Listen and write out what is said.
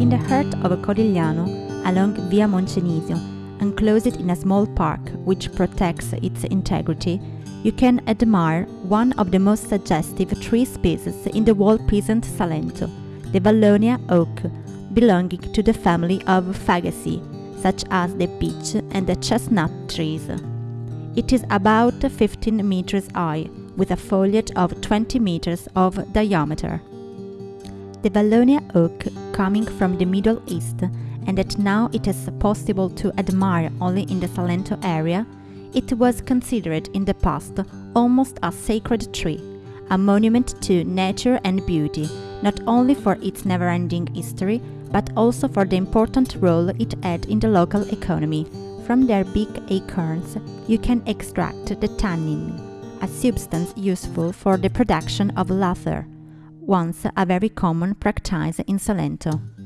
In the heart of Corigliano, along Via Moncenisio, enclosed in a small park which protects its integrity, you can admire one of the most suggestive tree species in the whole peasant Salento, the Vallonia oak, belonging to the family of Fagaceae, such as the beech and the chestnut trees. It is about 15 meters high, with a foliage of 20 meters of diameter. The Vallonia oak, coming from the Middle East, and that now it is possible to admire only in the Salento area, it was considered in the past almost a sacred tree, a monument to nature and beauty, not only for its never ending history, but also for the important role it had in the local economy. From their big acorns, you can extract the tannin, a substance useful for the production of leather once a very common practice in Salento.